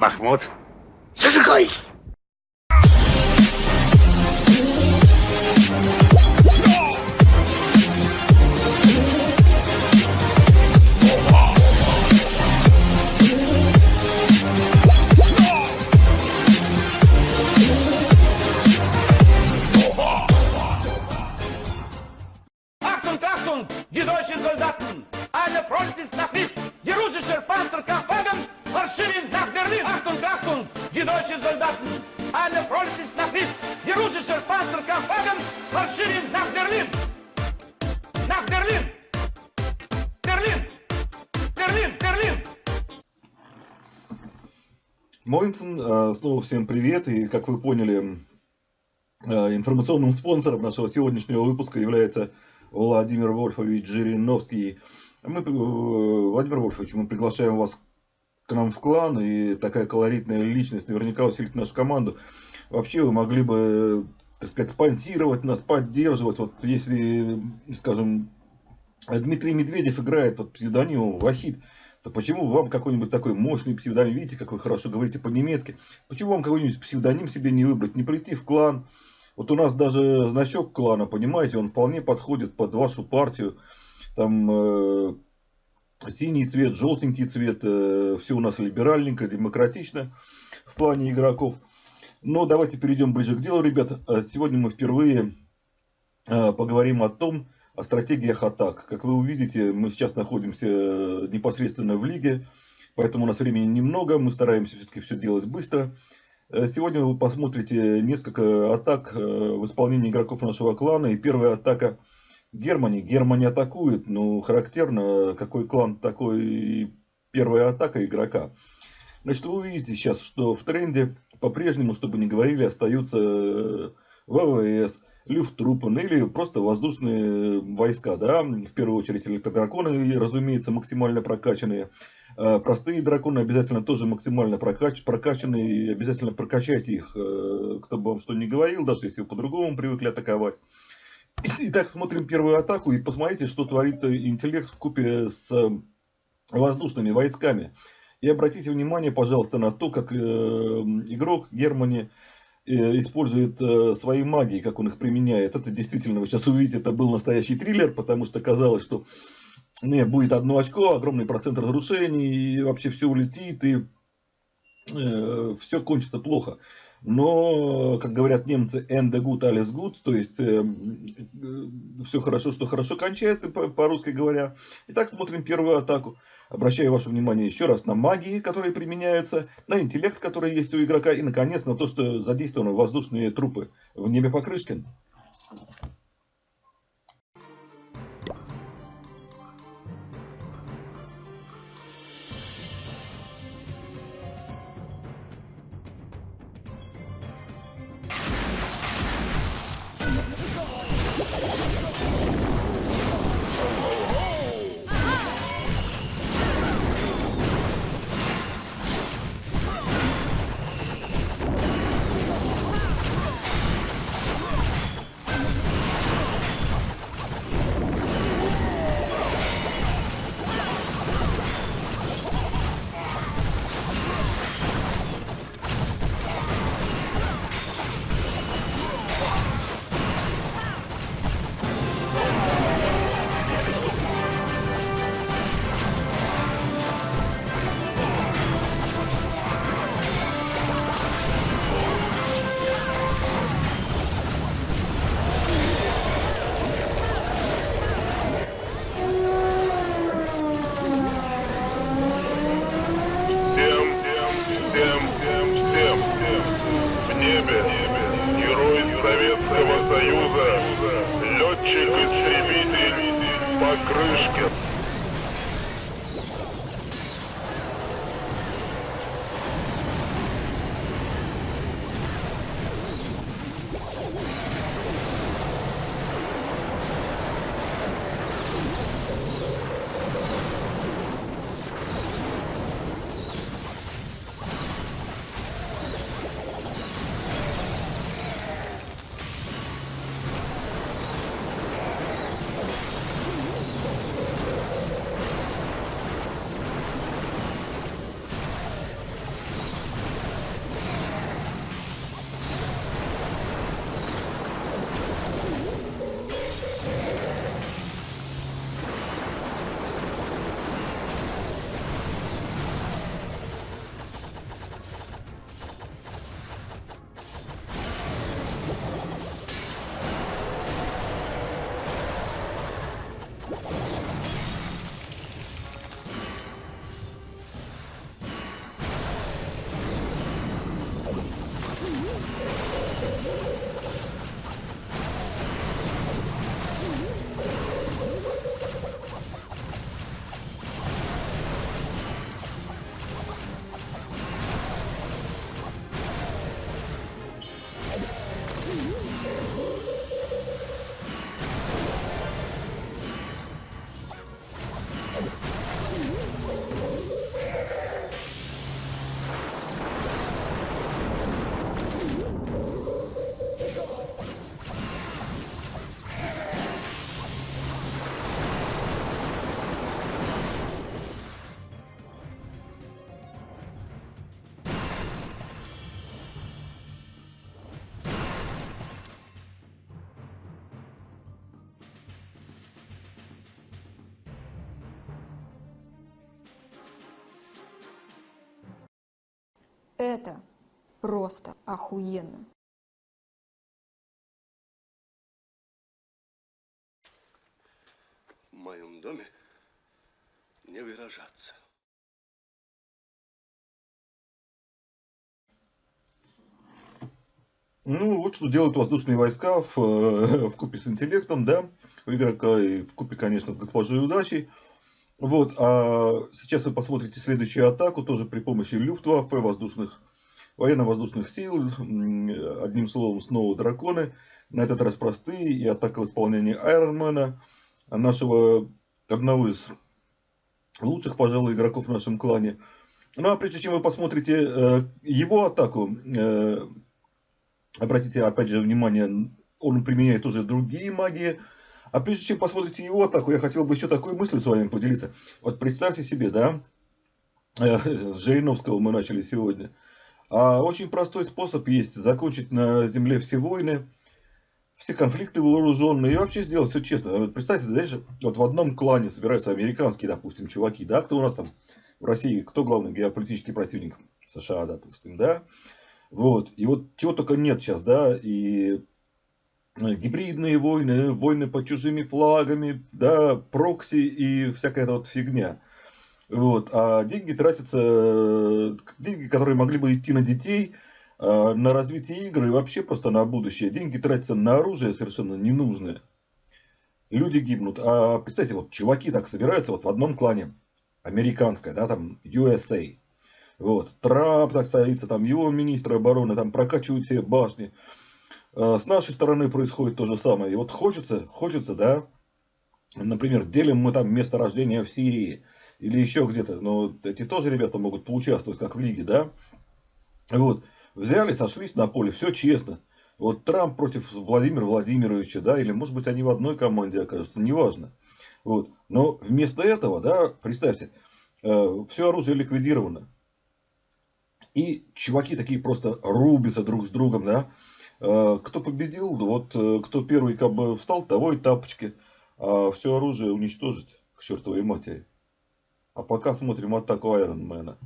Махмуд, зажигай! Моинсон, э, снова всем привет. И, как вы поняли, э, информационным спонсором нашего сегодняшнего выпуска является Владимир Вольфович Жириновский. Мы, э, Владимир Вольфович, мы приглашаем вас к нам в клан, и такая колоритная личность наверняка усилит нашу команду. Вообще вы могли бы, так сказать, спонсировать нас, поддерживать. Вот если, скажем, Дмитрий Медведев играет под псевдонимом Вахид, то почему вам какой-нибудь такой мощный псевдоним, видите, как вы хорошо говорите по-немецки, почему вам какой-нибудь псевдоним себе не выбрать, не прийти в клан? Вот у нас даже значок клана, понимаете, он вполне подходит под вашу партию. Там э, синий цвет, желтенький цвет, э, все у нас либеральненько, демократично в плане игроков. Но давайте перейдем ближе к делу, ребят. Э, Сегодня мы впервые э, поговорим о том, о стратегиях атак. Как вы увидите, мы сейчас находимся э, непосредственно в лиге, поэтому у нас времени немного, мы стараемся все-таки все делать быстро. Э, Сегодня вы посмотрите несколько атак э, в исполнении игроков нашего клана. И первая атака Германии. Германия атакует, ну, характерно, какой клан, такой первая атака игрока. Значит, вы увидите сейчас, что в тренде по-прежнему, чтобы не говорили, остаются ВВС, Люфтруппен или просто воздушные войска, да, в первую очередь электродраконы, разумеется, максимально прокачанные. Э, Простые драконы обязательно тоже максимально прокач, прокачанные, и обязательно прокачайте их, э, кто бы вам что ни говорил, даже если вы по-другому привыкли атаковать. Итак, смотрим первую атаку и посмотрите, что творит интеллект в купе с воздушными войсками. И обратите внимание, пожалуйста, на то, как э, игрок Германии э, использует э, свои магии, как он их применяет. Это действительно, вы сейчас увидите, это был настоящий триллер, потому что казалось, что не, будет одно очко, огромный процент разрушений, и вообще все улетит, и э, все кончится плохо. Но, как говорят немцы, Ende gut, alles gut, то есть э, э, все хорошо, что хорошо кончается, по-русски говоря. Итак, смотрим первую атаку. Обращаю ваше внимание еще раз на магии, которые применяются, на интеллект, который есть у игрока, и, наконец, на то, что задействованы воздушные трупы в небе Покрышкин. Летчик-истребитель Покрышкин. Это просто охуенно. В моем доме не выражаться. Ну, вот что делают воздушные войска в, э, в купе с интеллектом, да, у игрока и в купе, конечно, с госпожой удачей. Вот, а сейчас вы посмотрите следующую атаку, тоже при помощи Люфтваффе, воздушных, военно-воздушных сил, одним словом, снова драконы, на этот раз простые, и атака в исполнении Айронмена, нашего, одного из лучших, пожалуй, игроков в нашем клане. Ну, а прежде чем вы посмотрите э, его атаку, э, Обратите, опять же, внимание, он применяет уже другие магии. А прежде чем посмотрите его атаку, я хотел бы еще такой мыслью с вами поделиться. Вот представьте себе, да, э, с Жириновского мы начали сегодня. А очень простой способ есть закончить на земле все войны, все конфликты вооруженные и вообще сделать все честно. Представьте, дальше вот в одном клане собираются американские, допустим, чуваки, да, кто у нас там в России, кто главный геополитический противник? США, допустим, да. Вот. И вот чего только нет сейчас, да, и гибридные войны, войны под чужими флагами, да, прокси и всякая эта вот фигня. Вот. А деньги тратятся, э, деньги, которые могли бы идти на детей, э, на развитие игры и вообще просто на будущее. Деньги тратятся на оружие совершенно ненужное. Люди гибнут. А представьте, вот чуваки так собираются вот в одном клане. Американское, да, там USA. Вот. Трамп так садится, там его министры обороны там прокачивают все башни. А с нашей стороны происходит то же самое. И вот хочется, хочется, да, например, делим мы там место рождения в Сирии или еще где-то, но эти тоже ребята могут поучаствовать, как в лиге, да. Вот. Взяли, сошлись на поле, все честно. Вот Трамп против Владимира Владимировича, да, или может быть они в одной команде окажутся, неважно. Вот. Но вместо этого, да, представьте, э, все оружие ликвидировано. И чуваки такие просто рубятся друг с другом, да. Э, кто победил, вот э, кто первый как бы встал, того и тапочки. А все оружие уничтожить к чертовой матери. А пока смотрим атаку Айронмена.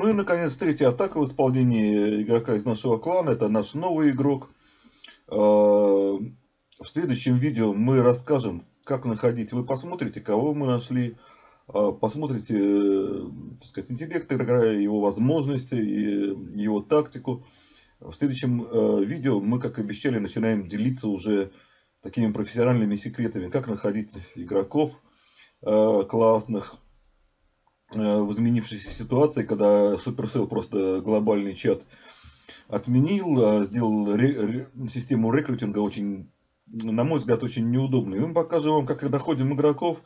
Ну и, наконец, третья атака в исполнении игрока из нашего клана. Это наш новый игрок. А, в следующем видео мы расскажем, как находить. Вы посмотрите, кого мы нашли. А, посмотрите, э, так сказать, интеллект игрока, его возможности, его тактику. В следующем э, видео мы, как обещали, начинаем делиться уже такими профессиональными секретами, как находить игроков э, классных, Э, в изменившейся ситуации, когда Supercell просто глобальный чат отменил, а сделал ре, ре, систему рекрутинга очень, на мой взгляд, очень неудобной. Мы покажем вам, как находим игроков,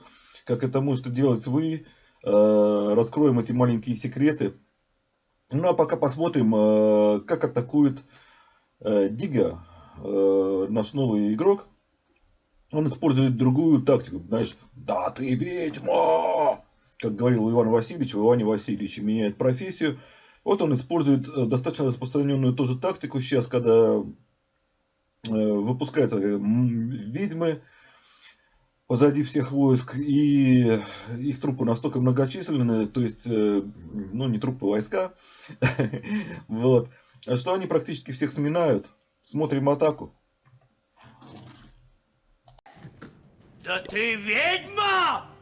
как это можете делать вы, э, раскроем эти маленькие секреты. Ну а пока посмотрим, э, как атакует Дига, наш новый игрок. Он использует другую тактику, знаешь, да ты ведьма! Как говорил Иван Васильевич, в Иване Васильевиче меняет профессию. Вот он использует э, достаточно распространенную тоже тактику сейчас, когда э, выпускаются э, ведьмы позади всех войск, и их трупы настолько многочисленные, то есть, ну, не трупы, войска, вот, что они практически всех сминают. Смотрим атаку. Да ты ведьма!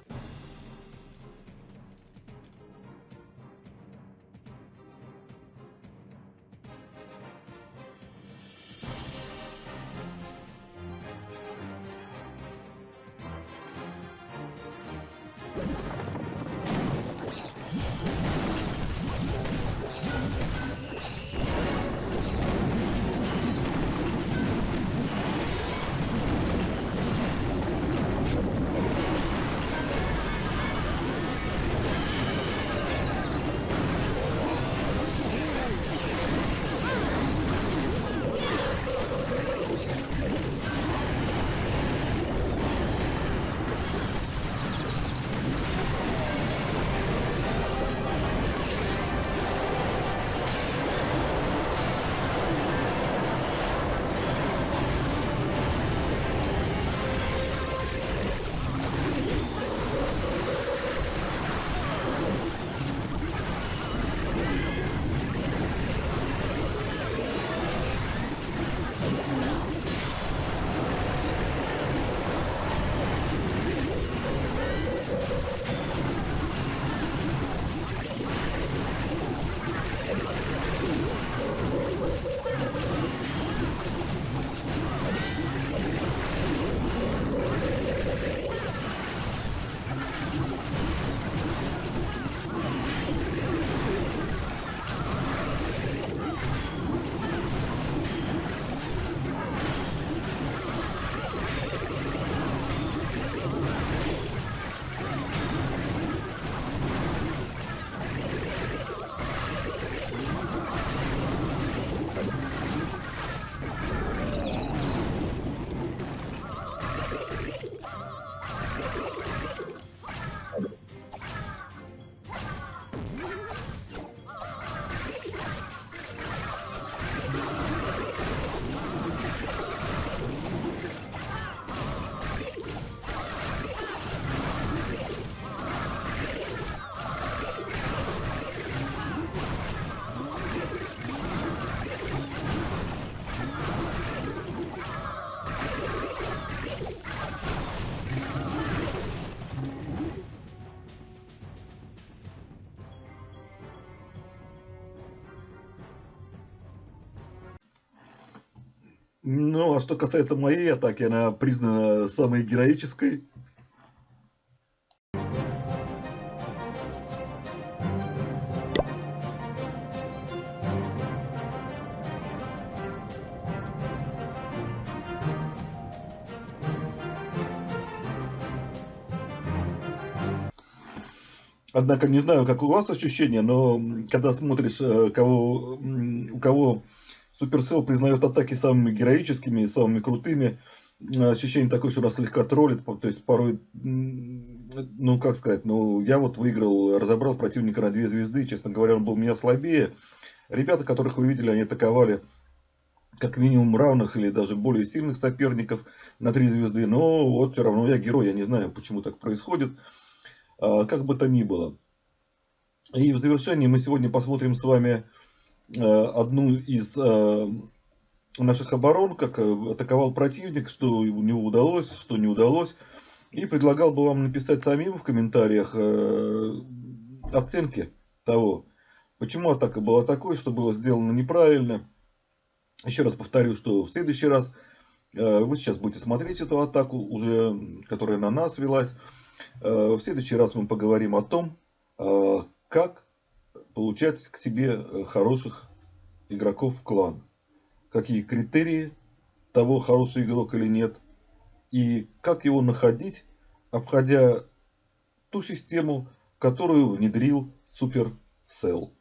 Ну, а что касается моей атаки, она признана самой героической. Однако не знаю, как у вас ощущения, но когда смотришь, э, кого, у кого Supercell признает атаки самыми героическими, самыми крутыми. Ощущение такое, что нас слегка троллит, то есть порой, ну как сказать, ну я вот выиграл, разобрал противника на две звезды, честно говоря, он был меня слабее. Ребята, которых вы видели, они атаковали как минимум равных или даже более сильных соперников на три звезды, но вот все равно я герой, я не знаю, почему так происходит, а, как бы то ни было. И в завершении мы сегодня посмотрим с вами э, одну из э, наших оборон, как э, атаковал противник, что у него удалось, что не удалось. И предлагал бы вам написать самим в комментариях оценки того, почему атака была такой, что было сделано неправильно. Еще раз повторю, что в следующий раз вы сейчас будете смотреть эту атаку, уже, которая на нас велась. В следующий раз мы поговорим о том, как получать к себе э, хороших игроков в клан. Какие критерии того, хороший игрок или нет. И как его находить, обходя ту систему, которую внедрил Supercell.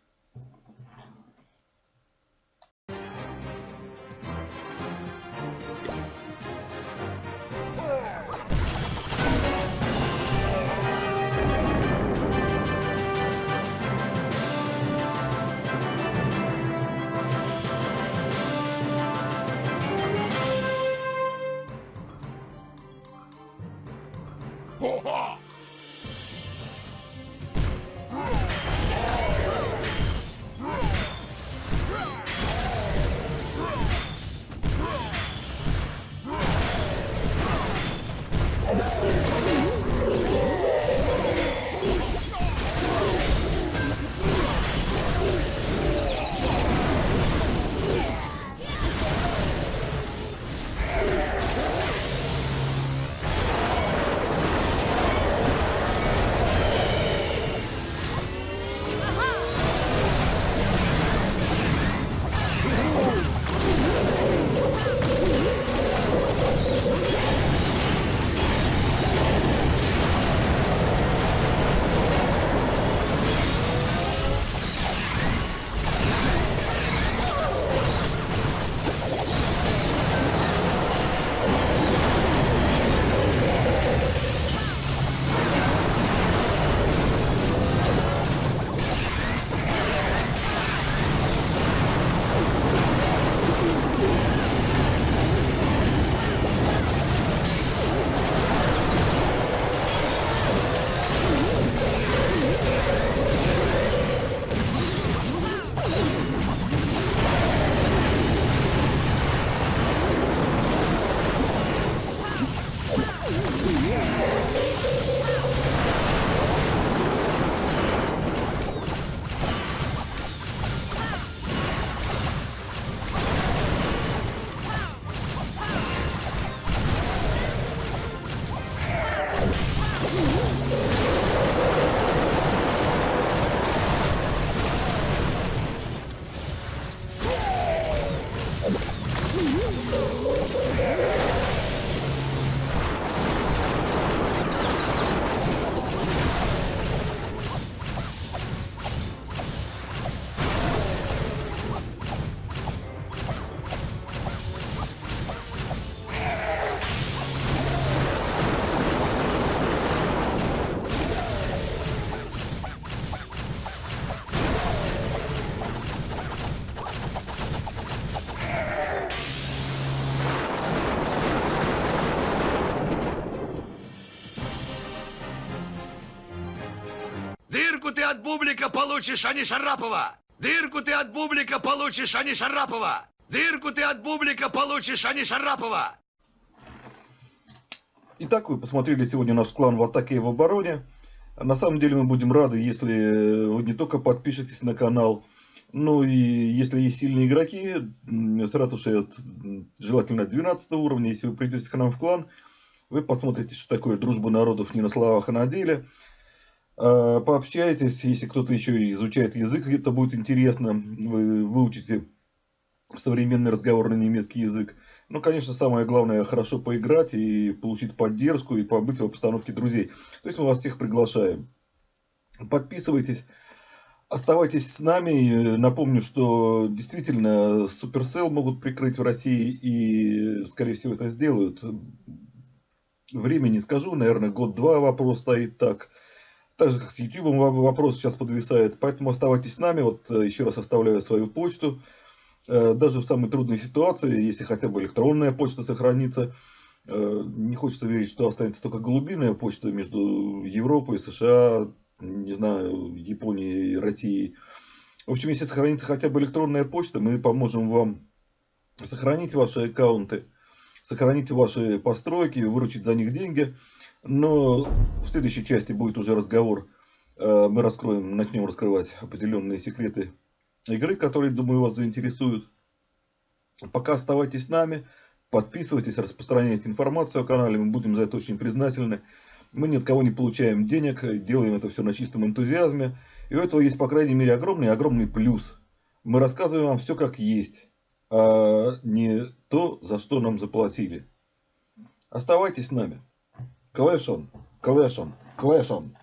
Бублика получишь, а не Шарапова! Дырку ты от бублика получишь, а не Шарапова! Дырку ты от бублика получишь, а не Шарапова! Итак, вы посмотрели сегодня наш клан в атаке и в обороне. На самом деле мы будем рады, если вы не только подпишетесь на канал, но и если есть сильные игроки с ратушей от желательно 12 уровня, если вы придете к нам в клан, вы посмотрите, что такое дружба народов не на словах, а на деле. А, пообщайтесь, если кто-то еще изучает язык, это будет интересно, вы выучите современный разговорный немецкий язык. Ну, конечно, самое главное, хорошо поиграть и получить поддержку, и побыть в обстановке друзей. То есть мы вас всех приглашаем. Подписывайтесь, оставайтесь с нами. Напомню, что действительно Supercell могут прикрыть в России и, скорее всего, это сделают. Время не скажу, наверное, год-два вопрос стоит так. Так же, как с YouTube вопрос сейчас подвисает. Поэтому оставайтесь с нами. Вот э, еще раз оставляю свою почту. Э, даже в самой трудной ситуации, если хотя бы электронная почта сохранится, э, не хочется верить, что останется только голубиная почта между Европой, США, не знаю, Японии, России. В общем, если сохранится хотя бы электронная почта, мы поможем вам сохранить ваши аккаунты, сохранить ваши постройки, выручить за них деньги. Но в следующей части будет уже разговор. Э, мы раскроем, начнем раскрывать определенные секреты игры, которые, думаю, вас заинтересуют. Пока оставайтесь с нами, подписывайтесь, распространяйте информацию о канале, мы будем за это очень признательны. Мы ни от кого не получаем денег, делаем это все на чистом энтузиазме. И у этого есть, по крайней мере, огромный-огромный плюс. Мы рассказываем вам все как есть, а не то, за что нам заплатили. Оставайтесь с нами. On, clash on.